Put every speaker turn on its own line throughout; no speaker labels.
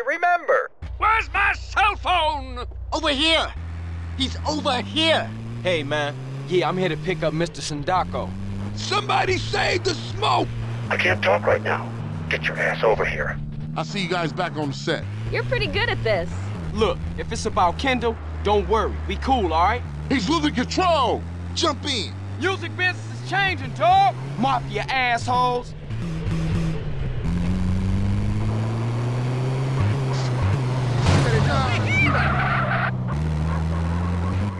you remember.
Where's my cell phone?
Over here! He's over here!
Hey, man. Yeah, I'm here to pick up Mr. Sindacco.
Somebody save the smoke!
I can't talk right now. Get your ass over here.
I'll see you guys back on the set.
You're pretty good at this.
Look, if it's about Kendall, don't worry. We cool, all right?
He's losing control! Jump in!
Music business is changing, dog. Mafia assholes.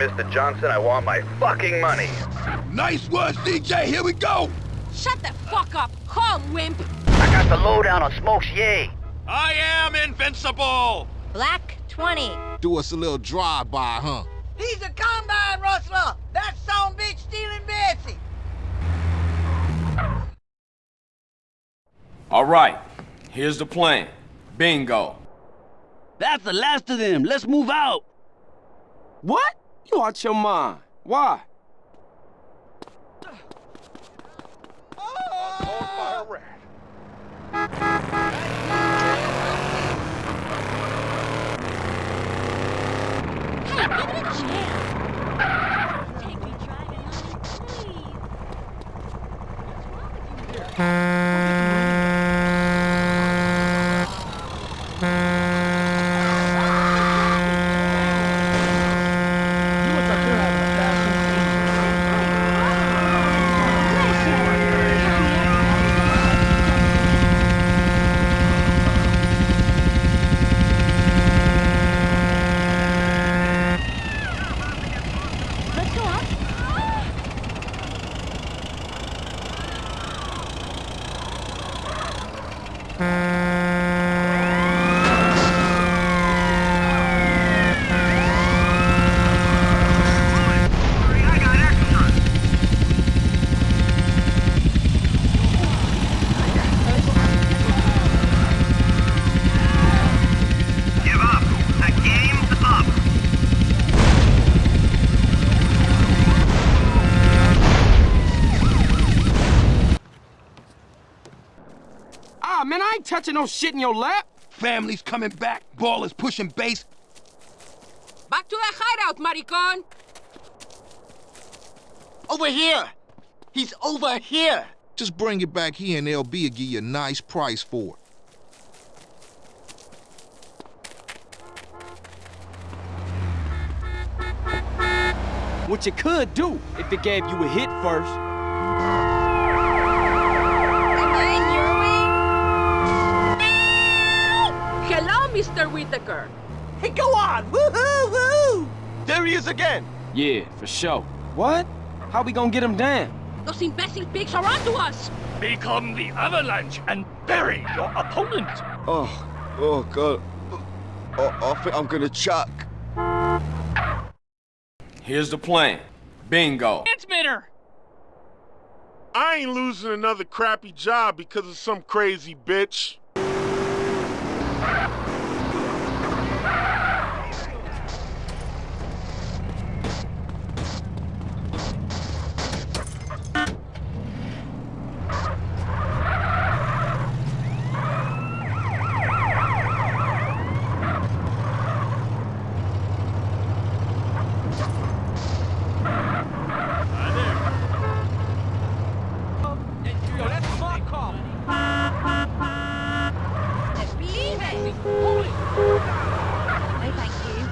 Mr. Johnson, I want my fucking money.
Nice work, DJ. Here we go.
Shut the fuck up, call wimp.
I got the lowdown on Smokes Yay.
I am invincible.
Black 20.
Do us a little drive-by, huh?
He's a combine rustler! That son bitch stealing Betsy!
All right. Here's the plan. Bingo.
That's the last of them. Let's move out.
What? You out your mind. Why?
Hey,
man, I ain't no shit in your lap.
Family's coming back. Ballers pushing base.
Back to the hideout, maricon.
Over here! He's over here!
Just bring it back here and LB will give you a nice price for it.
What you could do if it gave you a hit first.
Mr. Whitaker.
Hey, go on! Woohoo! Woo!
There he is again. Yeah, for sure. What? How we gonna get him down?
Those imbecile pigs are onto us.
Become the avalanche and bury your opponent.
Oh, oh God. Oh, I think I'm gonna chuck.
Here's the plan. Bingo.
Transmitter.
I ain't losing another crappy job because of some crazy bitch.
Let's believe it. No, thank you.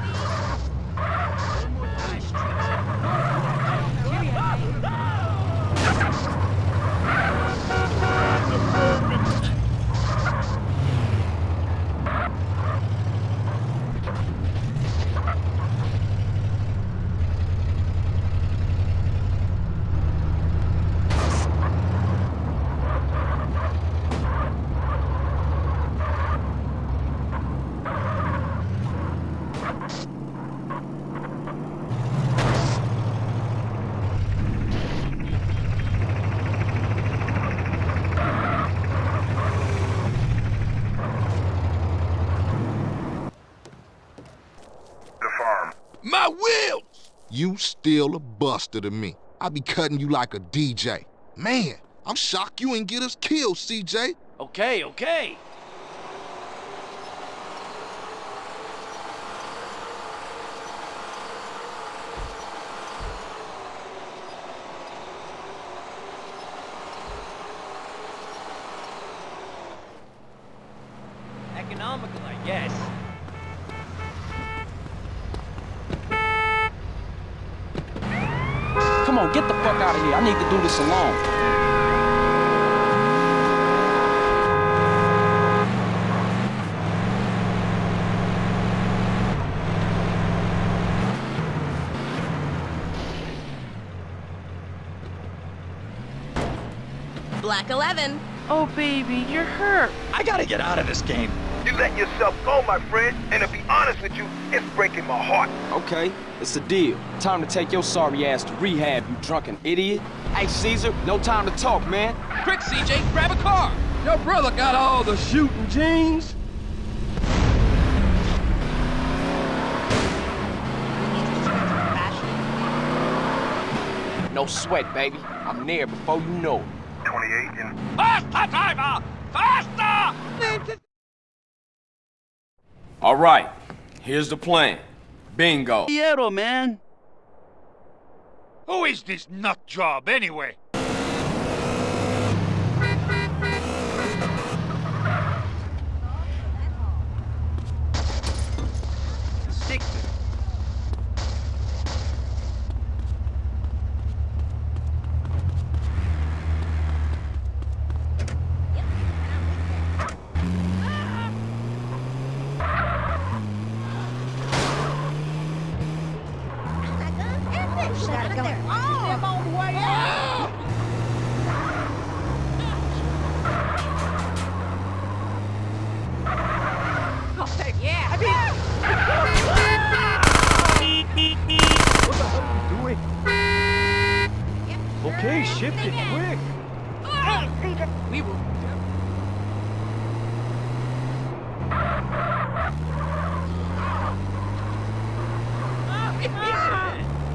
The farm.
My wheels.
You still a buster to me. I be cutting you like a DJ. Man, I'm shocked you ain't get us killed, CJ.
Okay, okay.
guess.
Come on, get the fuck out of here. I need to do this alone.
Black 11.
Oh, baby, you're hurt. I gotta get out of this game.
You let yourself go, my friend, and to be honest with you, it's breaking my heart.
Okay, it's a deal. Time to take your sorry ass to rehab, you drunken idiot. Hey, Cesar, no time to talk, man.
Quick, CJ, grab a car. Your brother got all the shooting genes.
No sweat, baby. I'm there before you know it.
28
Faster, driver! Faster!
All right, here's the plan. Bingo.
Piero, man.
Who is this nut job, anyway?
Okay, shift it quick.
We were.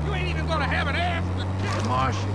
You ain't even gonna have an ass to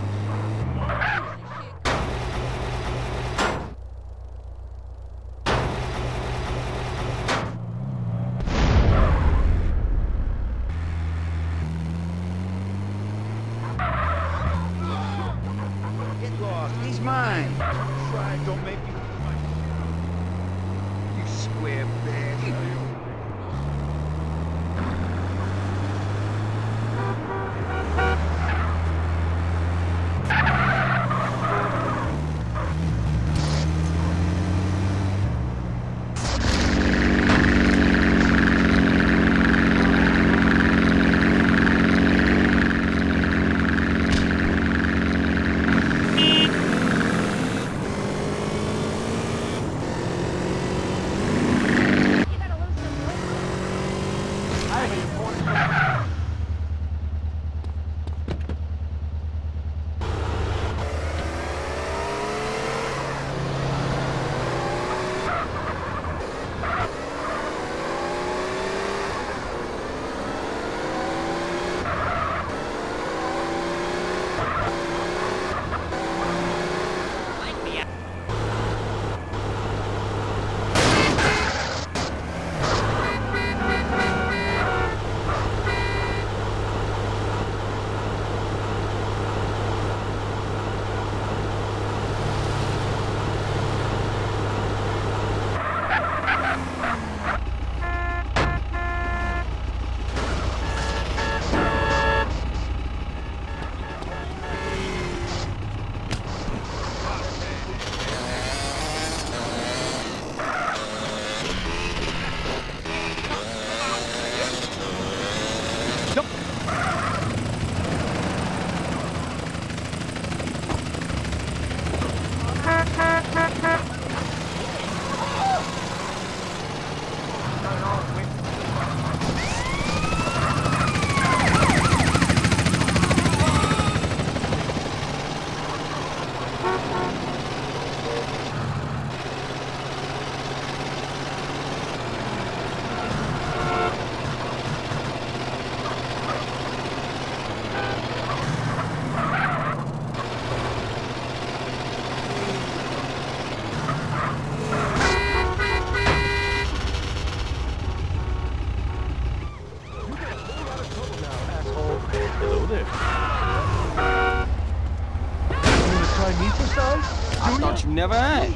thought you never asked.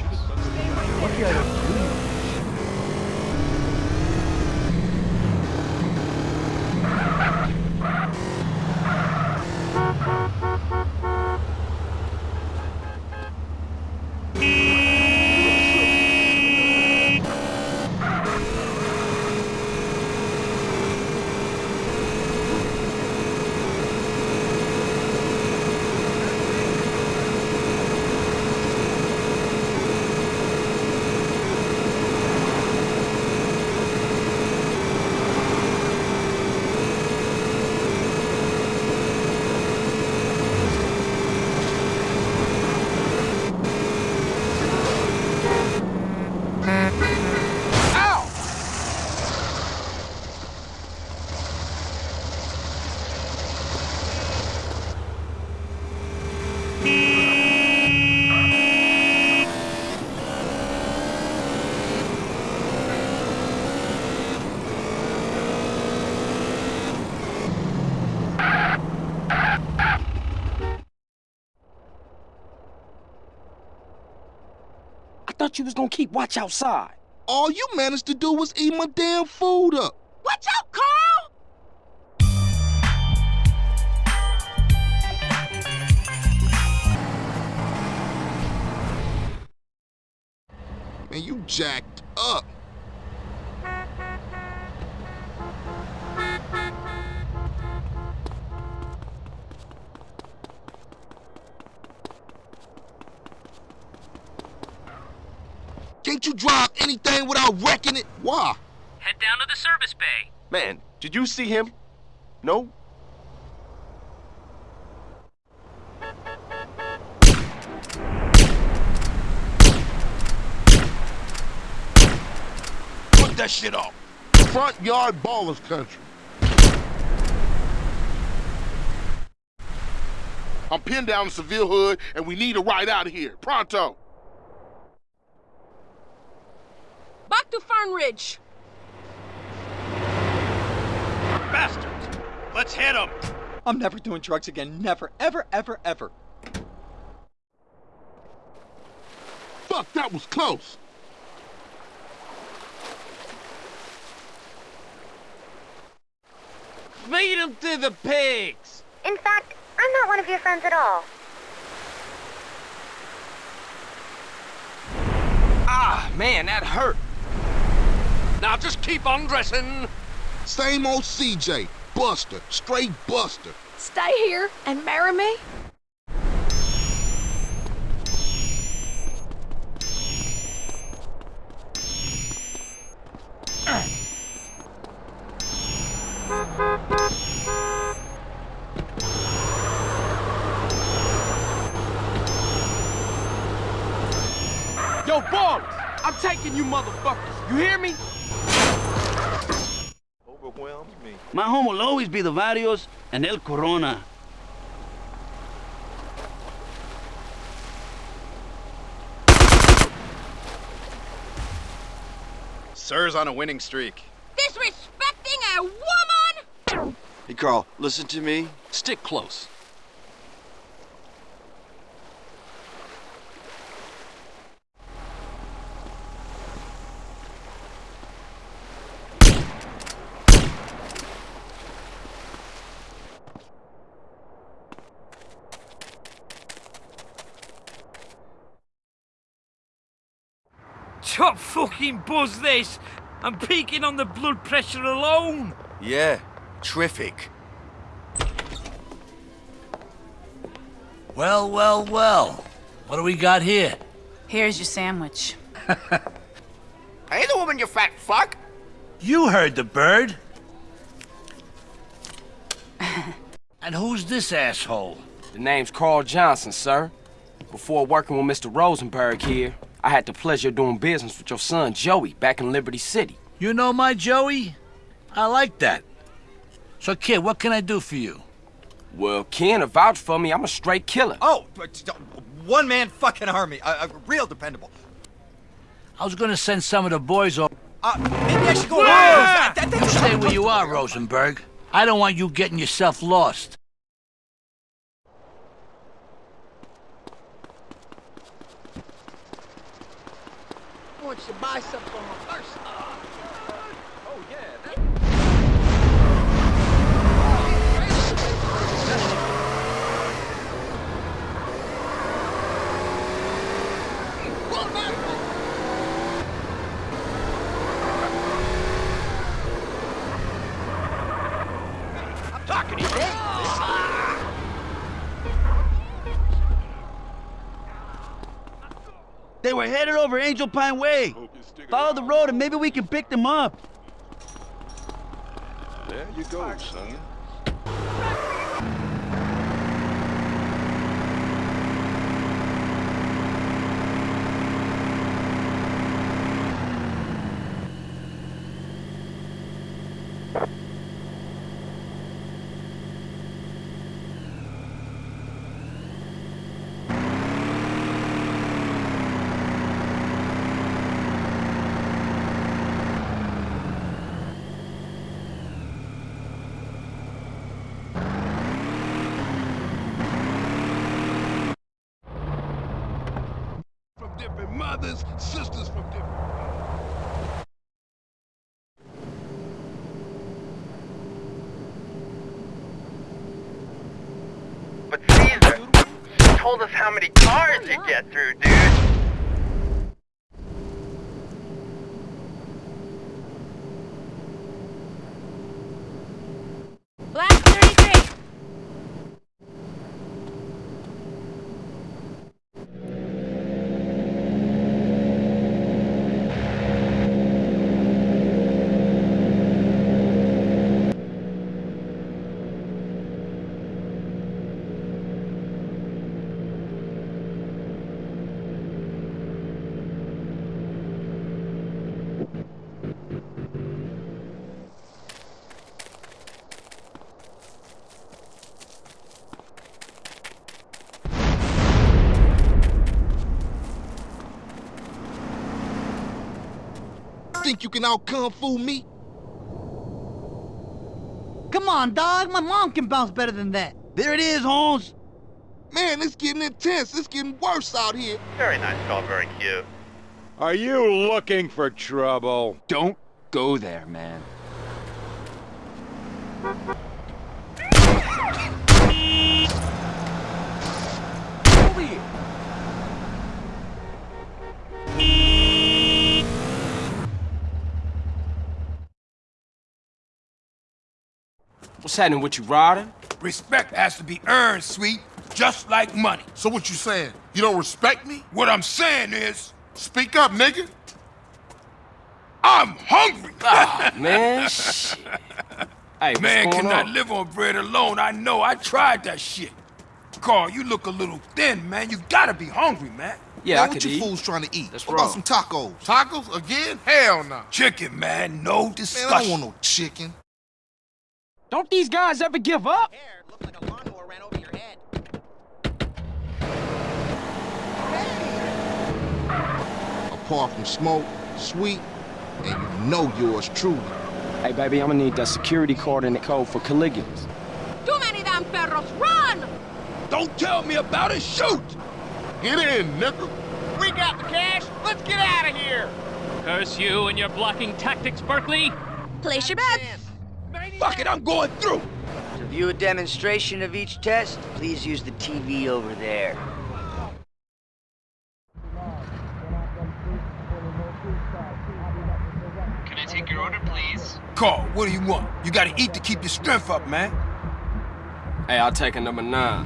Lucky I don't do you.
Thought you was gonna keep watch outside.
All you managed to do was eat my damn food up.
Watch out, Carl!
Man, you jacked up. Can't you drive anything without wrecking it? Why?
Head down to the service bay.
Man, did you see him? No?
Put that shit off. Front yard ballers country. I'm pinned down in Seville Hood, and we need a ride out of here. Pronto.
To Fern Ridge.
Bastards! Let's hit them!
I'm never doing drugs again. Never, ever, ever, ever.
Fuck, that was close.
Feed them to the pigs!
In fact, I'm not one of your friends at all.
Ah, man, that hurt.
Now just keep on dressing.
Same old CJ. Buster. Straight Buster.
Stay here and marry me.
Will the Varios and El Corona.
Sir's on a winning streak.
Disrespecting a woman?
Hey, Carl, listen to me.
Stick close.
Top fucking buzz this! I'm peaking on the blood pressure alone!
Yeah, terrific.
Well, well, well. What do we got here?
Here's your sandwich.
Hey, the woman, you fat fuck!
You heard the bird. and who's this asshole?
The name's Carl Johnson, sir. Before working with Mr. Rosenberg here, I had the pleasure of doing business with your son, Joey, back in Liberty City.
You know my Joey? I like that. So, kid, what can I do for you?
Well, Ken, to vouch for me, I'm a straight killer.
Oh, one man fucking army. Uh, uh, real dependable.
I was gonna send some of the boys over.
Uh, maybe I should go.
Yeah!
That- that-
You stay where you are, Rosenberg. I don't want you getting yourself lost.
Want you to buy something for my first.
Oh, yeah.
I'm talking to you.
They were headed over Angel Pine Way. Follow the road and maybe we can pick them up.
There you go, son.
Told us how many cars you get through, dude.
Black 33.
Think you can out kung fu me?
Come on, dog. My mom can bounce better than that. There it is, Holmes.
Man, it's getting intense. It's getting worse out here.
Very nice call, very cute.
Are you looking for trouble?
Don't go there, man.
What's happening with you, Ryder?
Respect has to be earned, sweet, just like money.
So what you saying? You don't respect me?
What I'm saying is,
Speak up, nigga.
I'm hungry.
Ah, man, shit. Hey,
Man cannot
on?
live on bread alone. I know. I tried that shit. Carl, you look a little thin, man. You gotta be hungry, man.
Yeah,
man,
I
what
could
you
eat.
fools trying to eat?
That's
what about some tacos?
Tacos again? Hell no.
Chicken, man. No
Man,
discussion.
I don't want no chicken.
Don't these guys ever give up?
Apart from smoke, sweet, and you know yours truly.
Hey, baby, I'm gonna need that security card and the code for Caligula's.
Too many damn perros. Run!
Don't tell me about it. Shoot.
Get in, nigga.
We got the cash. Let's get out of here.
Curse you and your blocking tactics, Berkley.
Place your bets.
Fuck it. I'm going through.
To view a demonstration of each test, please use the TV over there.
Can I take your order, please?
Carl, what do you want? You gotta eat to keep your strength up, man.
Hey, I'll take a number nine.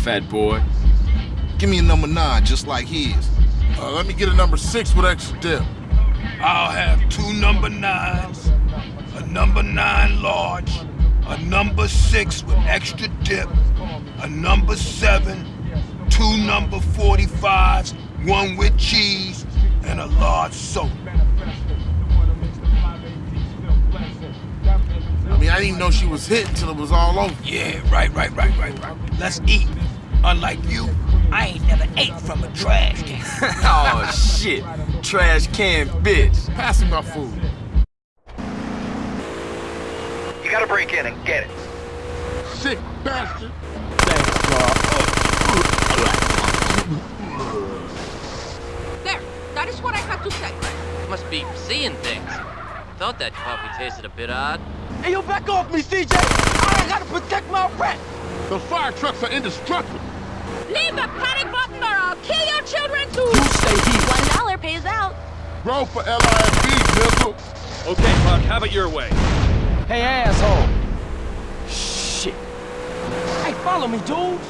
Fat boy.
Give me a number nine, just like his.
Uh, let me get a number six with extra dip.
I'll have two number nines, a number nine large, a number six with extra dip, a number seven, two number 45s, one with cheese, and a large soda.
I mean, I didn't even know she was hit until it was all over.
Yeah, right, right, right, right, right. Let's eat. Unlike you, I ain't never ate from a trash can.
oh, shit. Trash can bitch.
Pass me my food.
Gotta break in and get it.
Sick bastard.
Thanks, Carl.
There. That is what I had to say.
Must be seeing things. Thought that coffee tasted a bit odd.
Hey, yo, back off me, CJ. I gotta protect my rent.
The fire trucks are indestructible.
Leave the panic button or I'll kill your children too.
You stay here.
One dollar pays out.
Roll for LIFB, nigga.
Okay, Puck, have it your way.
Hey, asshole. Shit. Hey, follow me, dudes.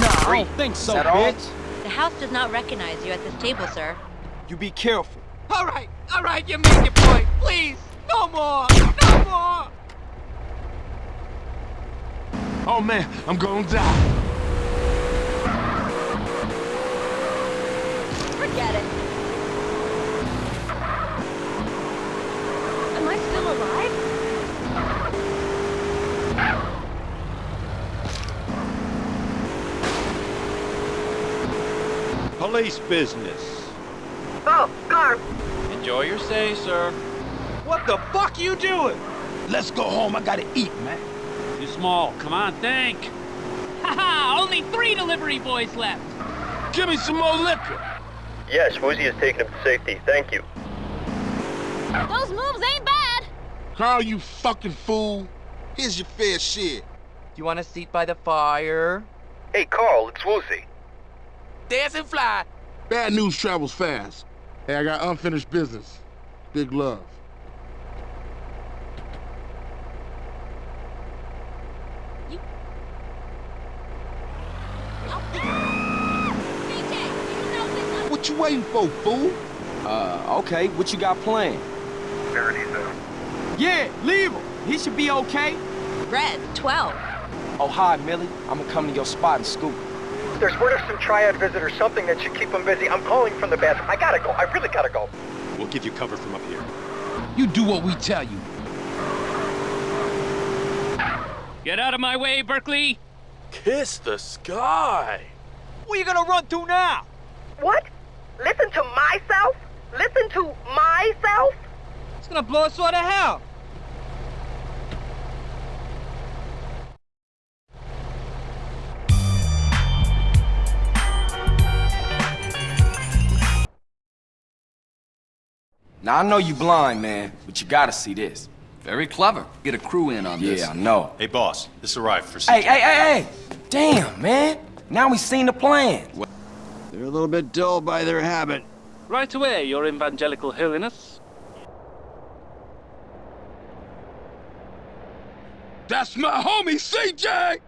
Nah, I don't think so,
Is that all?
bitch.
The house does not recognize you at this table, sir.
You be careful.
All right, all right, you made your point. Please, no more, no more.
Oh man, I'm gonna die.
Forget it. Am I still alive?
Police business.
Oh, car.
Enjoy your stay, sir.
What the fuck you doing?
Let's go home. I gotta eat, man.
Too small. Come on, think.
Haha, only three delivery boys left.
Give me some more liquor.
Yes, Woozie has taken him to safety. Thank you.
Those moves ain't bad.
Carl, you fucking fool. Here's your fair share.
You want a seat by the fire?
Hey, Carl, it's Woozie.
Dance and fly.
Bad news travels fast. Hey, I got unfinished business. Big love. What you waiting for, fool?
Uh, okay, what you got planned?
Paradiso.
Yeah, leave him. He should be okay.
Red, 12.
Oh, hi, Millie. I'm gonna come to your spot and scoop.
There's word of some triad visitors, something that should keep them busy. I'm calling from the bathroom. I gotta go. I really gotta go.
We'll give you cover from up here.
You do what we tell you.
Get out of my way, Berkley.
Kiss the sky.
Where you gonna run to now?
What? Listen to myself? Listen to myself?
It's gonna blow us all to hell.
Now, I know you blind, man, but you gotta see this.
Very clever. Get a crew in on this.
Yeah, I know.
Hey, boss, this arrived for
Hey, hey, hey, hey! Damn, man! Now we seen the plan.
They're a little bit dull by their habit.
Right away, your evangelical holiness.
That's my homie, CJ!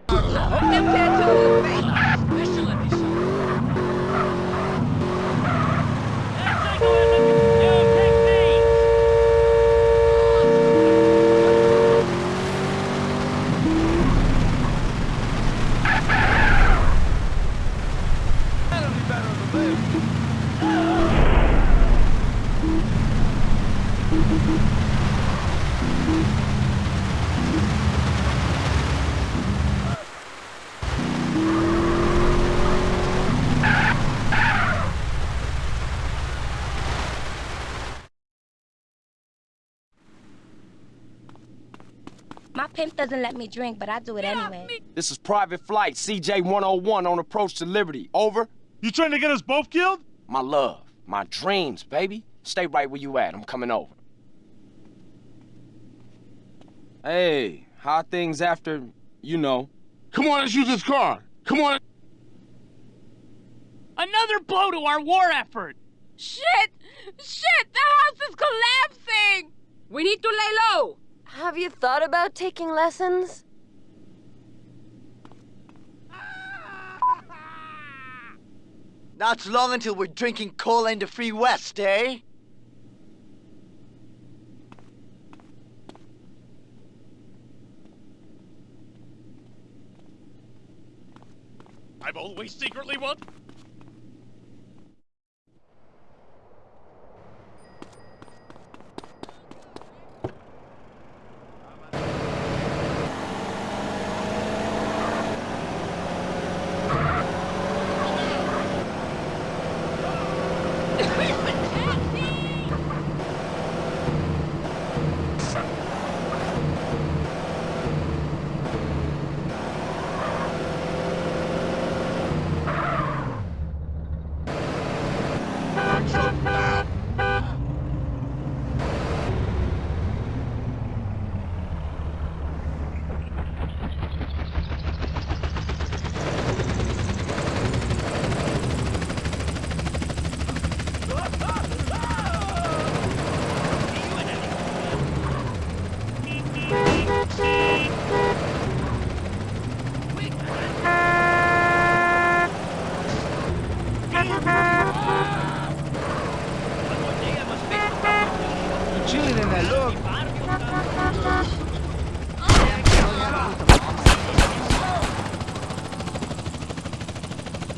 Pimp doesn't let me drink, but I do it anyway.
This is Private Flight CJ-101 on approach to Liberty. Over.
You trying to get us both killed?
My love, my dreams, baby. Stay right where you at. I'm coming over. Hey, how things after, you know?
Come on, let's use this car. Come on.
Another blow to our war effort.
Shit! Shit! The house is collapsing! We need to lay low!
Have you thought about taking lessons?
Not long until we're drinking cola in the free west, eh?
I've always secretly wanted.
Chilling in that look.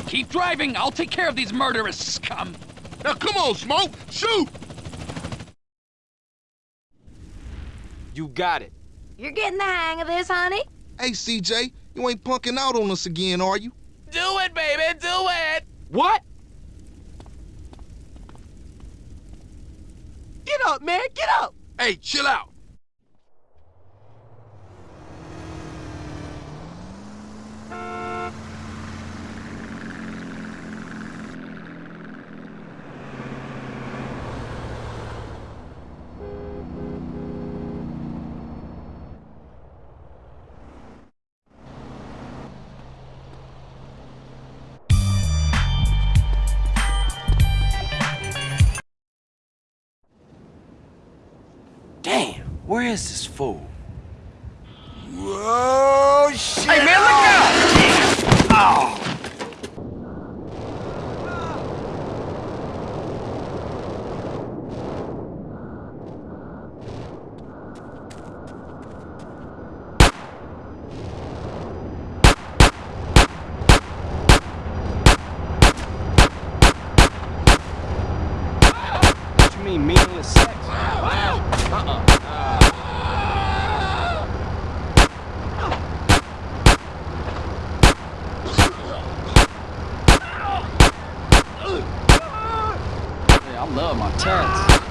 Keep driving. I'll take care of these murderous scum.
Now come on, Smoke. Shoot!
You got it.
You're getting the hang of this, honey?
Hey, CJ, you ain't punking out on us again, are you?
Do it, baby, do it!
What?
Get up, man, get up!
Hey, chill out.
Where is this fool?
Whoa, shit!
Hey, man, look out!
Oh!
What you mean, meaningless sex? Uh-uh. Yeah, I love my tats.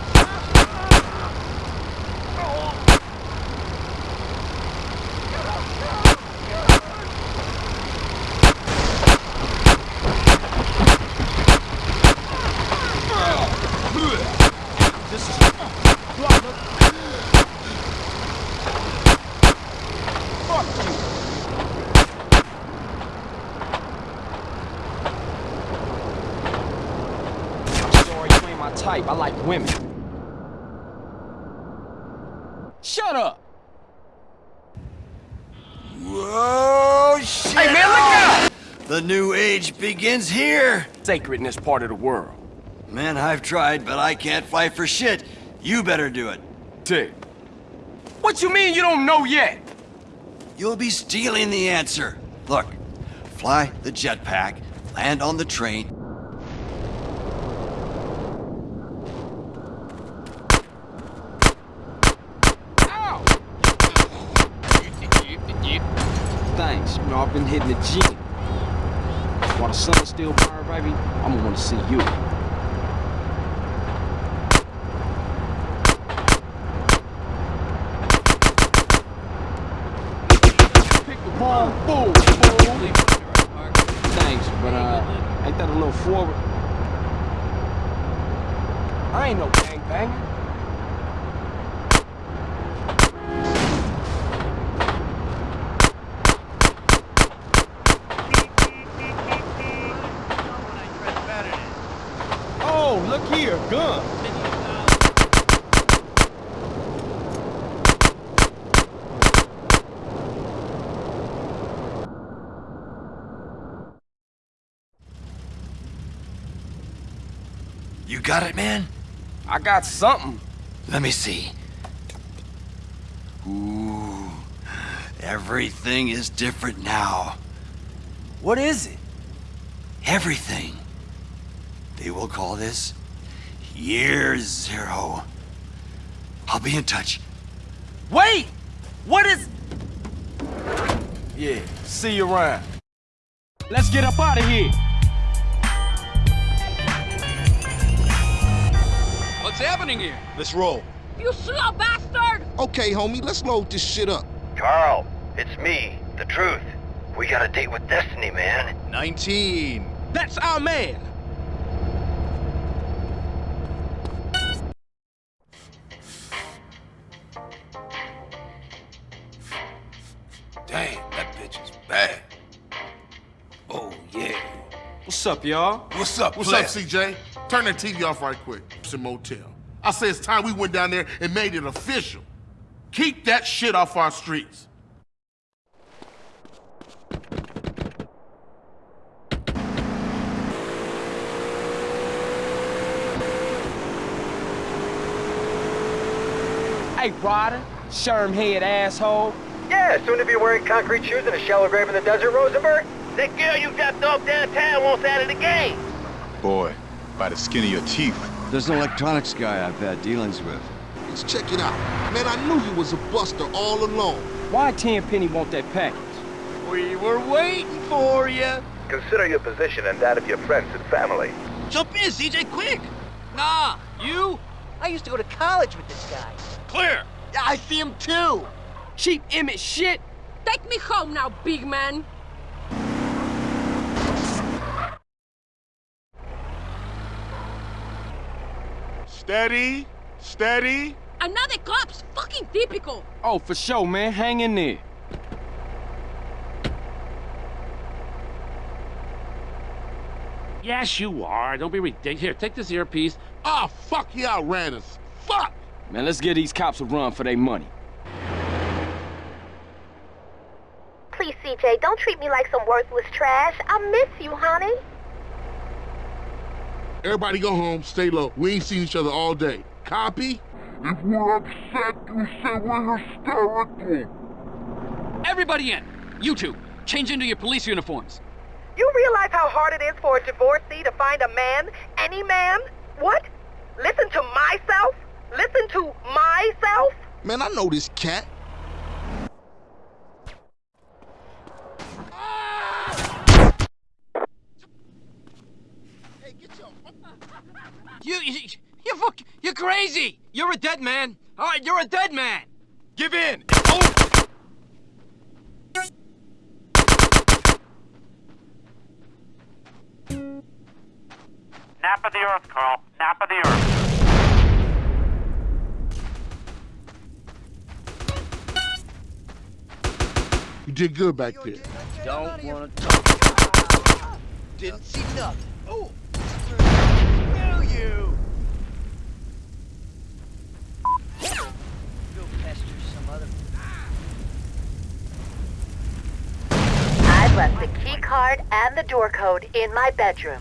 This is Fuck you. I'm sorry, you ain't my type. I like women. Shut up.
Whoa, shit!
Hey, man, look out!
The new age begins here.
Sacred in this part of the world.
Man, I've tried, but I can't fight for shit. You better do it.
Dick. What you mean you don't know yet?
You'll be stealing the answer. Look, fly the jetpack, land on the train.
Thanks. You know, I've been hitting the gym. Baby, I'm gonna wanna see you. Pick the fool, fool. Thanks, but uh, ain't that a little forward? I ain't no gangbanger. Oh, look here, gun.
You got it, man?
I got something.
Let me see. Ooh, everything is different now.
What is it?
Everything. They will call this Year Zero. I'll be in touch.
Wait! What is... Yeah, see you around. Let's get up out of here.
What's happening here?
Let's roll.
You slow bastard!
Okay, homie, let's load this shit up.
Carl, it's me, the truth. We got a date with Destiny, man.
19.
That's our man.
Damn, that bitch is bad.
Oh, yeah. What's up, y'all?
What's up,
What's
player?
up, CJ? Turn that TV off right quick. It's a motel. I say it's time we went down there and made it official. Keep that shit off our streets.
Hey, Ryder, Sherm head asshole.
Yeah, soon to be wearing concrete shoes and a shallow grave in the desert, Rosenberg. That girl you dropped off downtown wants out of the game.
Boy, by the skin of your teeth.
There's an electronics guy I've had dealings with.
Let's check it out. Man, I knew you was a buster all along.
Why Tenpenny want that package?
We were waiting for you.
Consider your position and that of your friends and family.
Jump in, CJ, quick.
Nah, you?
I used to go to college with this guy.
Clear!
Yeah, I see him too. Cheap Emmet shit.
Take me home now, big man.
Steady, steady.
Another cop's fucking typical.
Oh, for sure, man. Hang in there.
Yes, you are. Don't be ridiculous. Here, take this earpiece.
Ah, fuck, you outran us. Fuck!
Man, let's give these cops a run for their money.
Please, don't treat me like some worthless trash. I miss you, honey.
Everybody go home, stay low. We ain't seen each other all day. Copy?
If we're upset, you say we're hysterical.
Everybody in. You two, change into your police uniforms.
You realize how hard it is for a divorcee to find a man? Any man? What? Listen to myself? Listen to myself?
Man, I know this cat.
You, you, you fuck, you're crazy. You're a dead man. All right, you're a dead man.
Give in.
Nap of the earth, Carl. Nap of the earth.
You did good back there.
Don't wanna talk. Didn't see nothing. Oh!
Left the key card and the door code in my bedroom.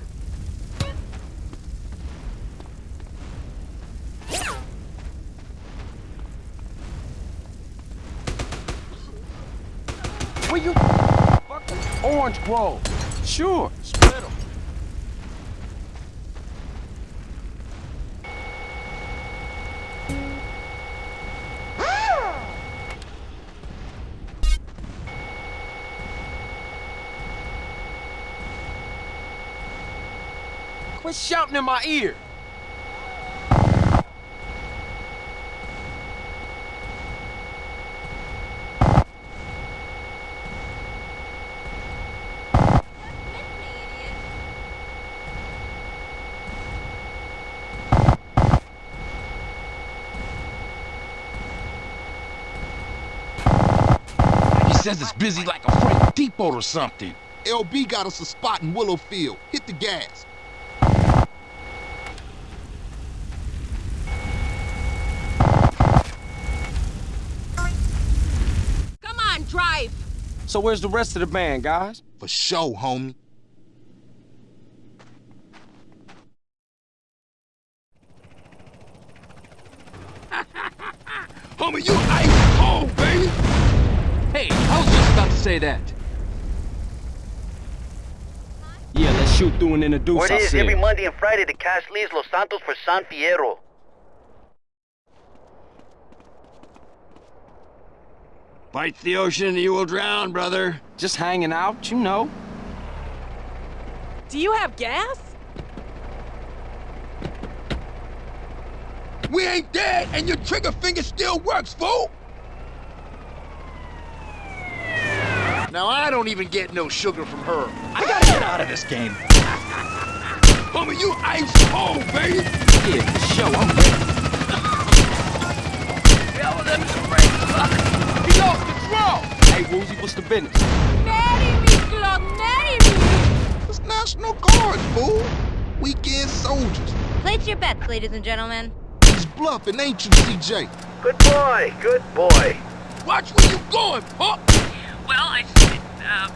Will you... Orange Grove. Sure, split 'em. Shouting in my ear.
He says it's busy like a freight depot or something.
LB got us a spot in Willowfield. Hit the gas.
Come on, drive.
So where's the rest of the band, guys?
For sure, homie.
Homie, you ice cold, baby.
Hey, I was just about to say that.
Yeah, let's shoot through and introduce
Word is every Monday and Friday the cash leaves Los Santos for San Fierro.
Bite the ocean, and you will drown, brother.
Just hanging out, you know.
Do you have gas?
We ain't dead, and your trigger finger still works, fool.
Now I don't even get no sugar from her.
I gotta get out of this game. Homie, you ice cold, baby.
Yeah, for sure, I'm ready.
He lost control.
Hey, Woozie, what's the business?
Marry me, Claude, marry me.
It's National Guard, fool. Weekend soldiers.
Place your bets, ladies and gentlemen.
He's bluffing, ain't you, CJ?
Good boy, good boy.
Watch where you going, pup.
Well, I... Uh,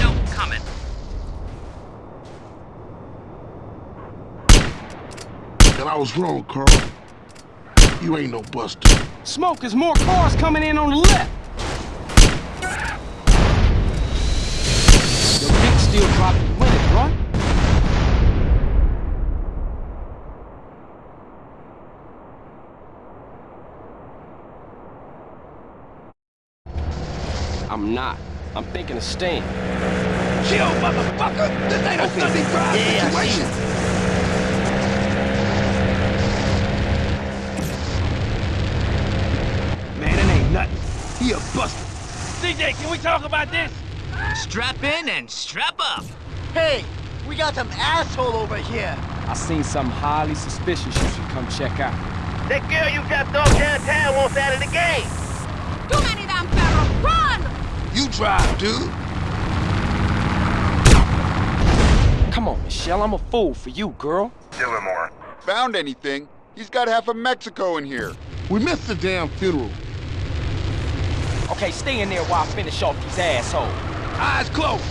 no comment.
And I was wrong, Carl. You ain't no buster.
Smoke, there's more cars coming in on the left. Your dick still dropping with it, right? I'm not. I'm thinking of staying.
Chill, motherfucker. This ain't a Sunday drive
Yeah, I see
situation.
CJ, can we talk about this?
Strap in and strap up.
Hey, we got some asshole over here.
I seen something highly suspicious you should come check out.
That girl you dropped off downtown wants out of the game.
Too many damn barrels. Run!
You drive, dude.
Come on, Michelle, I'm a fool for you, girl.
Dillamore.
Found anything? He's got half of Mexico in here.
We missed the damn funeral.
Okay, stay in there while I finish off these assholes.
Eyes closed.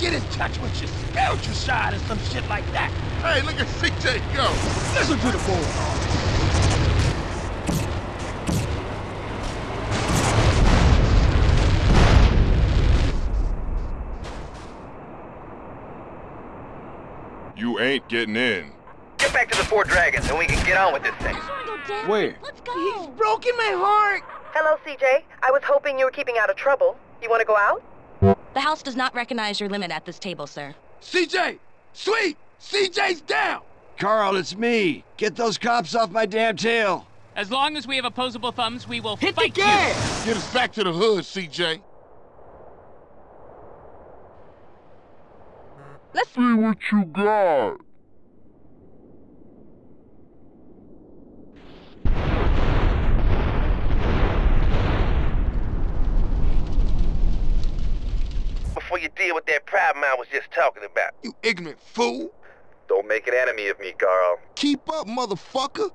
Get in touch with your spiritual side and some shit like that.
Hey, look at CJ go.
Listen to the boy.
You ain't getting in.
Get back to the Four Dragons and we can get on with this thing.
Where?
Let's go.
He's broken my heart.
Hello, CJ. I was hoping you were keeping out of trouble. You want to go out?
The house does not recognize your limit at this table, sir.
CJ! Sweet! CJ's down!
Carl, it's me. Get those cops off my damn tail.
As long as we have opposable thumbs, we will
Hit the
fight you.
gas.
Get us back to the hood, CJ.
Let's see what you got.
Before you deal with that problem I was just talking about.
You ignorant fool!
Don't make an enemy of me, Carl.
Keep up, motherfucker.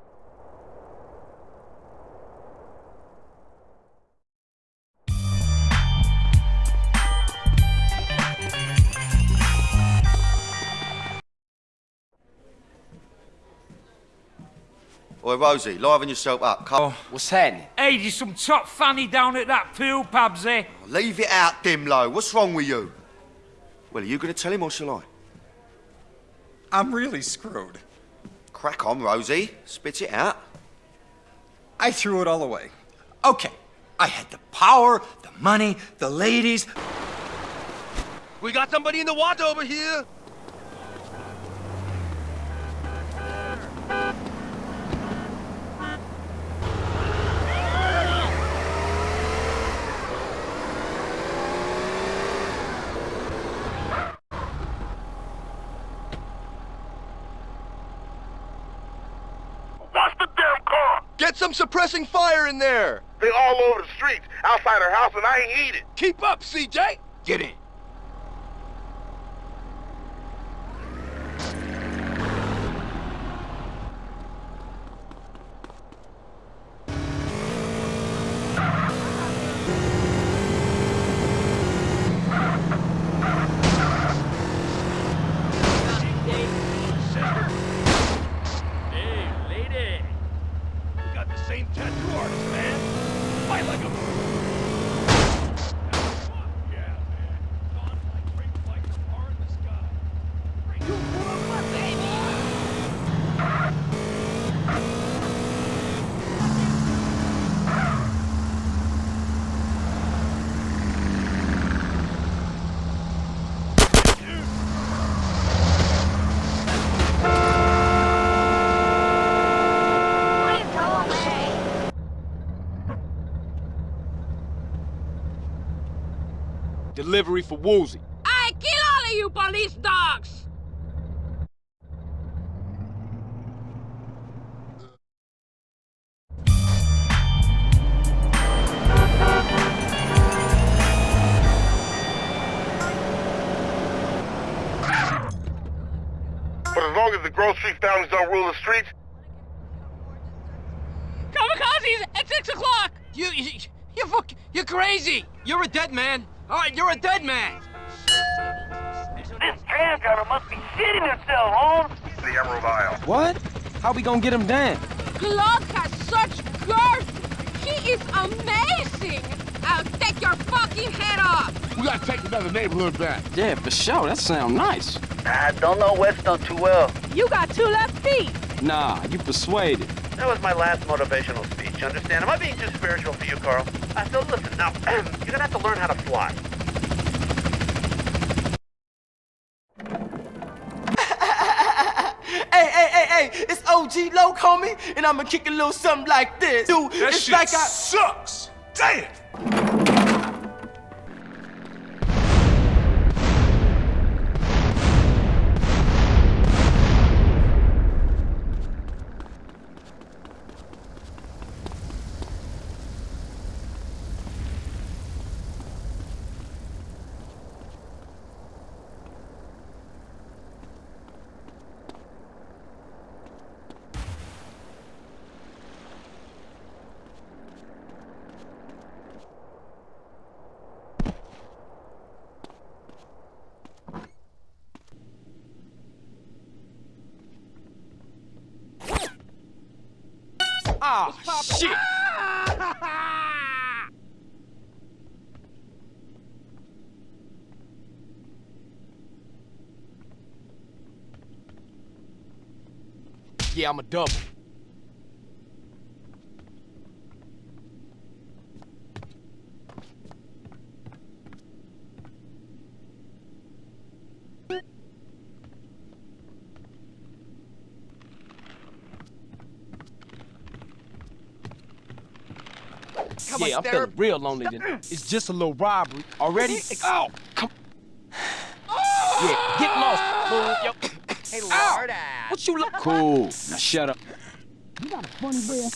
Oi, Rosie, liven yourself up. Come on.
What's happening?
Hey, there's some top fanny down at that pool, Pabsy.
Leave it out, Dimlo. What's wrong with you? Well, are you going to tell him or shall I?
I'm really screwed.
Crack on, Rosie. Spit it out.
I threw it all away. Okay, I had the power, the money, the ladies.
We got somebody in the water over here!
Watch the damn car.
Get some suppressing fire in there!
They all over the streets, outside her house, and I ain't eat it.
Keep up, CJ! Get in.
Hey, lady.
You got the same tattoo artist, man. Fight like a... Yeah, man. Gone like great flights far in the sky. You broke my baby!
Delivery for Woozie.
I kill all of you police dogs!
But as long as the grocery families don't rule the streets,
Kamikazes at 6 o'clock!
You, you, you fuck, you're crazy. You're a dead man. All right, you're a dead man.
This tram driver must be shitting himself, Holmes.
the Emerald Isle.
What? How we gonna get him down?
Claude has such girth! He is amazing! I'll take your fucking head off!
We gotta take another neighborhood back.
Yeah, for sure. That sound nice.
I don't know Weston too well.
You got two left feet!
Nah, you persuaded.
That was my last motivational speech, understand? Am I being too spiritual for you, Carl? Uh, so listen, now, you're gonna have to learn how to fly.
Hey, hey, hey, hey, it's OG Loc, homie, and I'ma kick a little something like this. Dude,
That
it's
shit
like I.
sucks! Damn!
Ah, shit! Yeah, I'm a double. Yeah, I'm
Sarah.
feeling real lonely today. It's just a little robbery. Already? Oh, come. Yeah, get lost, fool. Yo.
Hey,
ah!
Lord.
What you look? Cool. Now shut up. You got a funny way.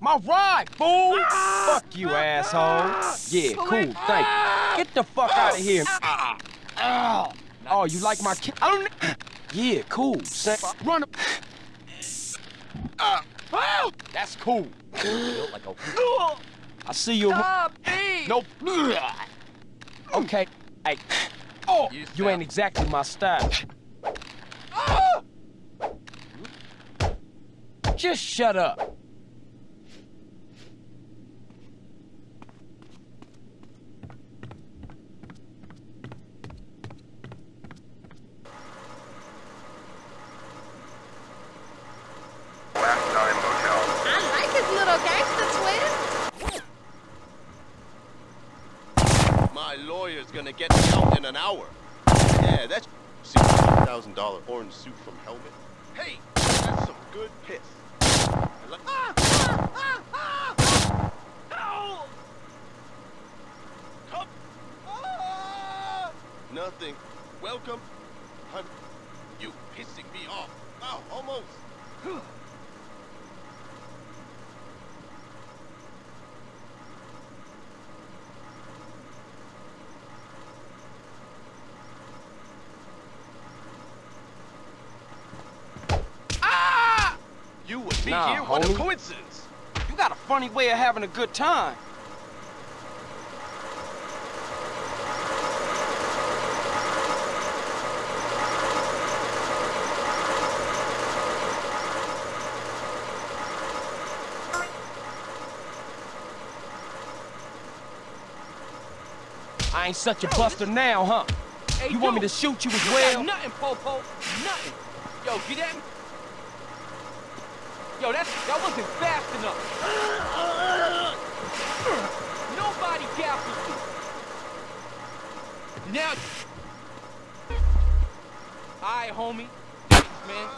My ride, fool! Fuck you, asshole. Yeah, cool. Thank you. Get the fuck out of here. Ow. Oh, you like my kid? I don't. Yeah, cool. Say, run. Uh, oh, that's cool. Feel like a- I see you.
Stop me!
Nope. Okay. Hey. Oh, you ain't exactly my style. Just shut up.
My lawyer's gonna get me out in an hour. Yeah, that's thousand dollar orange suit from Helmet. Hey, that's some good piss. I like- Come. Nothing. Welcome. Hun. You pissing me off. Wow, almost. You would be
Nah,
here. What a coincidence.
You got a funny way of having a good time. I ain't such a buster now, huh?
Hey,
you want me to shoot you as well?
Got nothing, Popo. Nothing. Yo, get at me. Yo, that's, that wasn't fast enough. Nobody gaffles me. Now. Alright, homie. Thanks, man.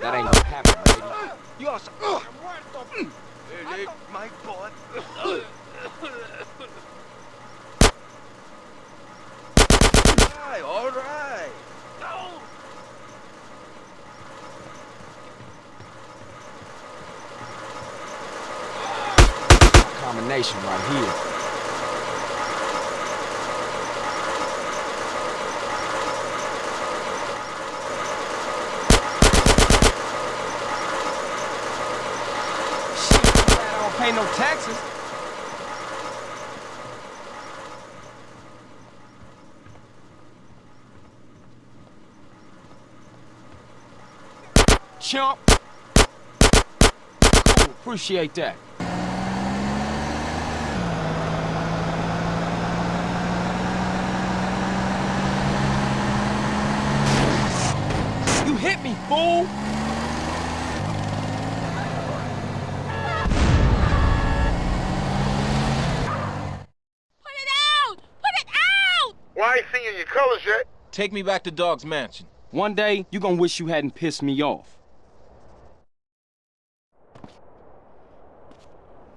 That ain't gonna happen, baby.
You also.
Hey, my butt. Alright, alright.
Combination right here. Shit, I don't pay no taxes. Chump. Cool, appreciate that. You hit me, fool!
Put it out! Put it out!
Well, I ain't seen you in your colors yet.
Take me back to Dogg's mansion.
One day, you gonna wish you hadn't pissed me off.